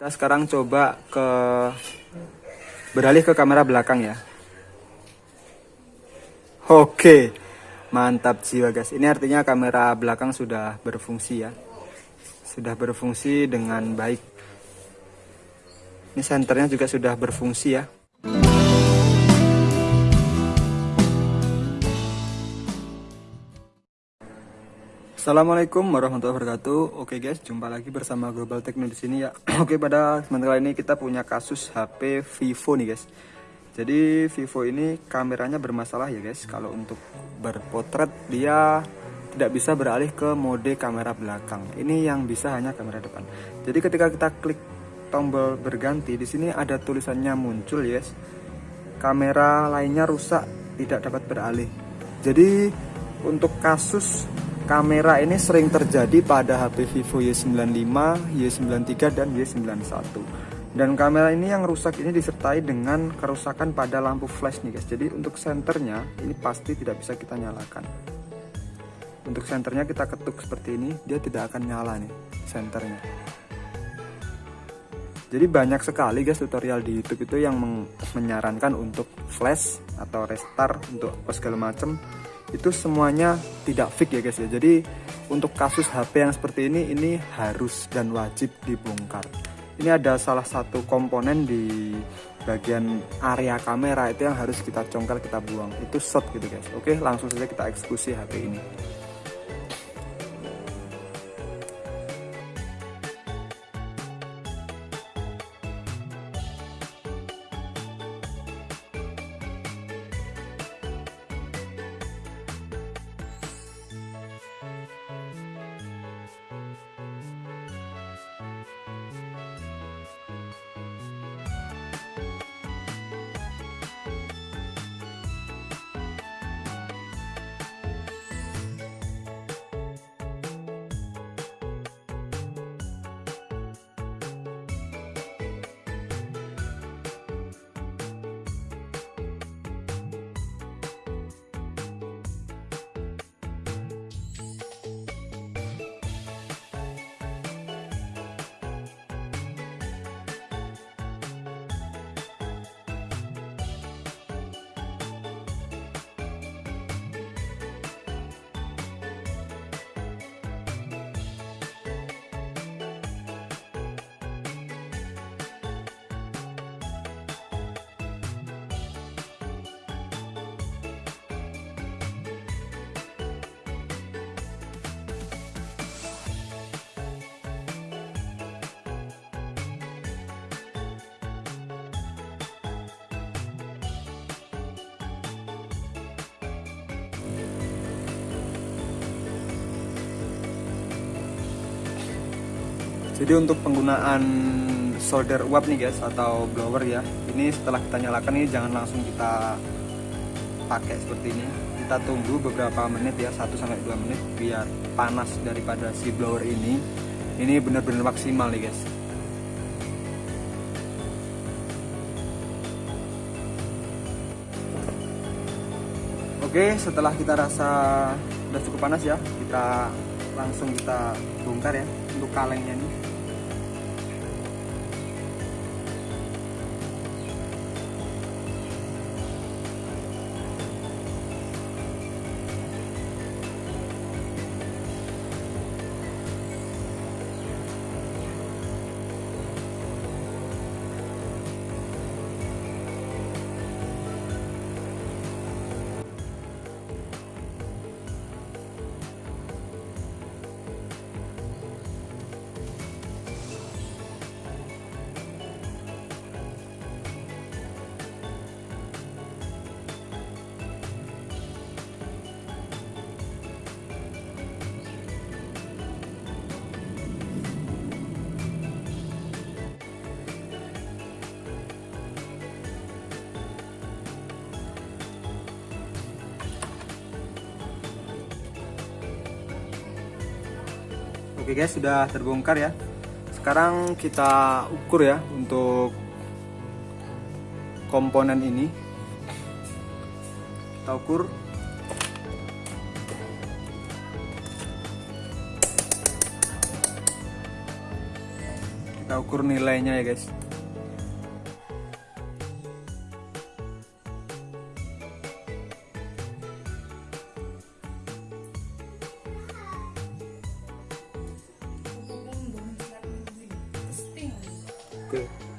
Kita sekarang coba ke beralih ke kamera belakang ya. Oke, mantap jiwa guys. Ini artinya kamera belakang sudah berfungsi ya, sudah berfungsi dengan baik. Ini senternya juga sudah berfungsi ya. Assalamualaikum warahmatullahi wabarakatuh. Oke guys, jumpa lagi bersama Global Techno di sini ya. Oke, pada kesempatan ini kita punya kasus HP Vivo nih guys. Jadi Vivo ini kameranya bermasalah ya guys. Kalau untuk berpotret dia tidak bisa beralih ke mode kamera belakang. Ini yang bisa hanya kamera depan. Jadi ketika kita klik tombol berganti di sini ada tulisannya muncul ya guys. Kamera lainnya rusak, tidak dapat beralih. Jadi untuk kasus kamera ini sering terjadi pada HP Vivo Y95, Y93 dan Y91. Dan kamera ini yang rusak ini disertai dengan kerusakan pada lampu flash nih guys. Jadi untuk senternya ini pasti tidak bisa kita nyalakan. Untuk senternya kita ketuk seperti ini, dia tidak akan nyala nih senternya. Jadi banyak sekali guys tutorial di YouTube itu yang menyarankan untuk flash atau restart untuk segala macam itu semuanya tidak fix ya guys ya. Jadi untuk kasus HP yang seperti ini ini harus dan wajib dibongkar. Ini ada salah satu komponen di bagian area kamera itu yang harus kita congkel kita buang. Itu shot gitu guys. Oke langsung saja kita eksekusi HP ini jadi untuk penggunaan solder uap nih guys atau blower ya ini setelah kita nyalakan ini jangan langsung kita pakai seperti ini. Kita tunggu beberapa menit ya 1 sampai 2 menit biar panas daripada si blower ini. Ini benar-benar maksimal nih guys. Oke setelah kita rasa udah cukup panas ya kita langsung kita bongkar ya untuk kalengnya nih Oke guys sudah terbongkar ya. Sekarang kita ukur ya untuk komponen ini. Kita ukur. Kita ukur nilainya ya guys Oke.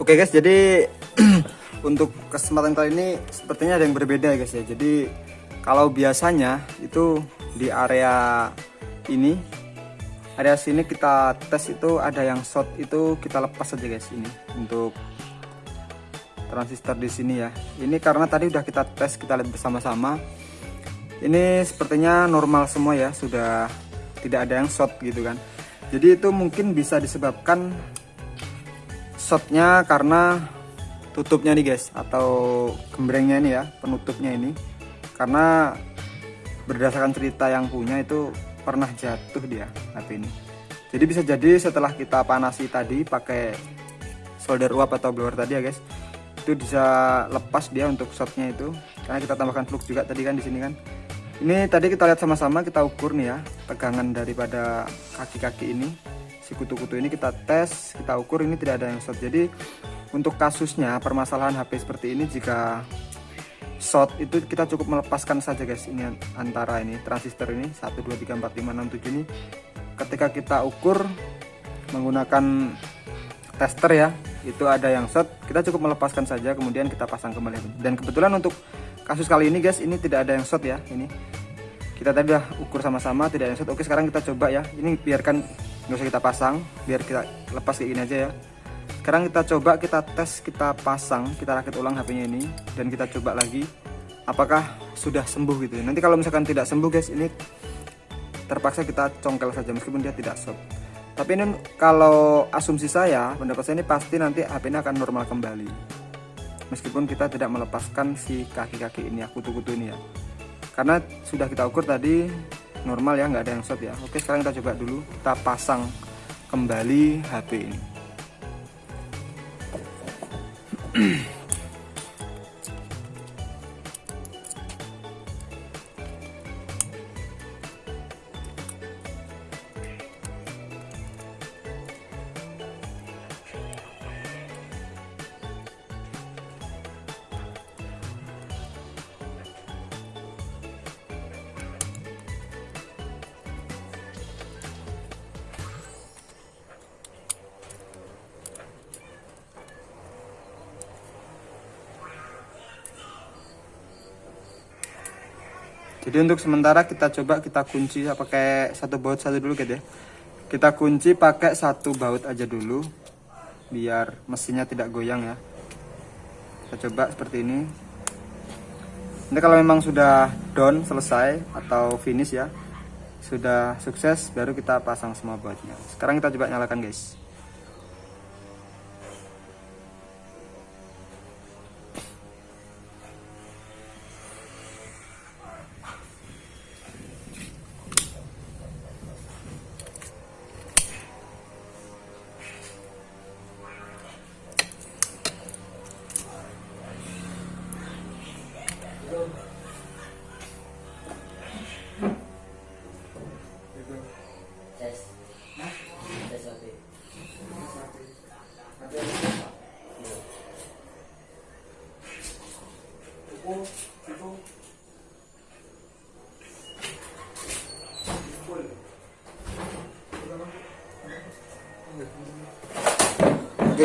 Oke guys, jadi untuk kesempatan kali ini sepertinya ada yang berbeda ya guys ya. Jadi kalau biasanya itu di area ini, area sini kita tes itu ada yang short itu kita lepas saja guys ini untuk transistor di sini ya. Ini karena tadi udah kita tes kita lihat bersama-sama. Ini sepertinya normal semua ya, sudah tidak ada yang short gitu kan. Jadi itu mungkin bisa disebabkan shotnya karena tutupnya nih guys atau gembrengnya ini ya penutupnya ini. Karena berdasarkan cerita yang punya itu pernah jatuh dia HP ini. Jadi bisa jadi setelah kita panasi tadi pakai solder uap atau blower tadi ya guys itu bisa lepas dia untuk shotnya itu. Karena kita tambahkan flux juga tadi kan di sini kan. Ini tadi kita lihat sama-sama kita ukur nih ya tegangan daripada kaki-kaki ini si kutu-kutu ini kita tes kita ukur ini tidak ada yang short. Jadi untuk kasusnya permasalahan HP seperti ini jika short itu kita cukup melepaskan saja guys ini antara ini transistor ini 1 2 3 4 5 6 7 ini. Ketika kita ukur menggunakan tester ya itu ada yang short kita cukup melepaskan saja kemudian kita pasang kembali. Dan kebetulan untuk kasus kali ini guys ini tidak ada yang short ya ini. Kita tadi udah ukur sama-sama tidak ada yang short. Oke sekarang kita coba ya ini biarkan nggak usah kita pasang biar kita lepas kayak gini aja ya. Sekarang kita coba kita tes kita pasang kita rakit ulang HP-nya ini dan kita coba lagi apakah sudah sembuh gitu nanti kalau misalkan tidak sembuh guys ini terpaksa kita congkel saja meskipun dia tidak short tapi ini kalau asumsi saya pendapat saya ini pasti nanti HP ini akan normal kembali. Meskipun kita tidak melepaskan si kaki-kaki ini ya kutu-kutu ini ya. Karena sudah kita ukur tadi normal ya nggak ada yang short ya. Oke sekarang kita coba dulu. Kita pasang kembali HP ini jadi untuk sementara kita coba kita kunci pakai satu baut satu dulu gitu ya. Kita kunci pakai satu baut aja dulu biar mesinnya tidak goyang ya. Kita coba seperti ini. Nanti kalau memang sudah down selesai atau finish ya sudah sukses baru kita pasang semua bautnya. Sekarang kita coba nyalakan guys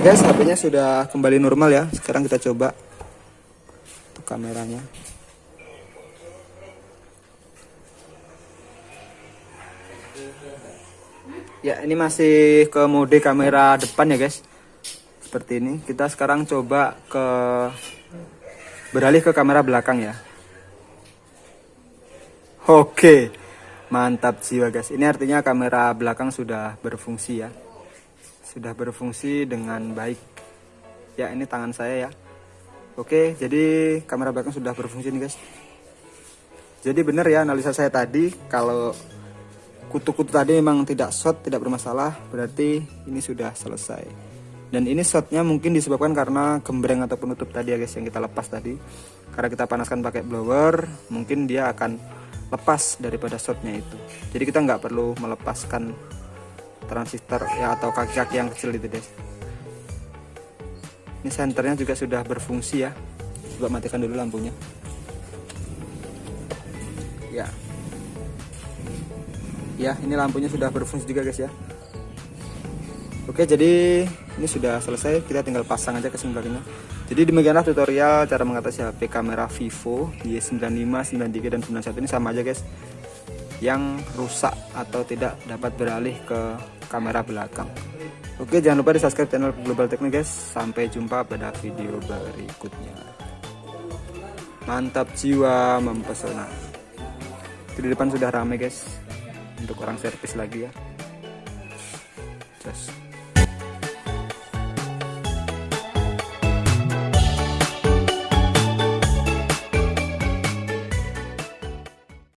guys, HP-nya sudah kembali normal ya. Sekarang kita coba untuk kameranya. Ya, ini masih ke mode kamera depan ya guys. Seperti ini. Kita sekarang coba ke beralih ke kamera belakang ya. Oke. Mantap jiwa guys. Ini artinya kamera belakang sudah berfungsi ya sudah berfungsi dengan baik. Ya ini tangan saya ya. Oke jadi kamera belakang sudah berfungsi nih guys. Jadi benar ya analisa saya tadi kalau kutu-kutu tadi memang tidak shot tidak bermasalah berarti ini sudah selesai. Dan ini shotnya mungkin disebabkan karena gembreng atau penutup tadi ya guys yang kita lepas tadi. Karena kita panaskan pakai blower mungkin dia akan lepas daripada shotnya itu. Jadi kita nggak perlu melepaskan transistor ya atau kaki-kaki yang kecil itu guys ini senternya juga sudah berfungsi ya. Coba matikan dulu lampunya. Ya. Ya ini lampunya sudah berfungsi juga guys ya. Oke jadi ini sudah selesai. Kita tinggal pasang aja kesimpulannya jadi demikianlah tutorial cara mengatasi HP kamera Vivo Y95, 93 dan 91 ini. Sama aja guys yang rusak atau tidak dapat beralih ke kamera belakang. Oke jangan lupa di subscribe channel Global Teknik guys. Sampai jumpa pada video berikutnya. Mantap jiwa mempesona. Di depan sudah rame guys. Untuk orang servis lagi ya. Just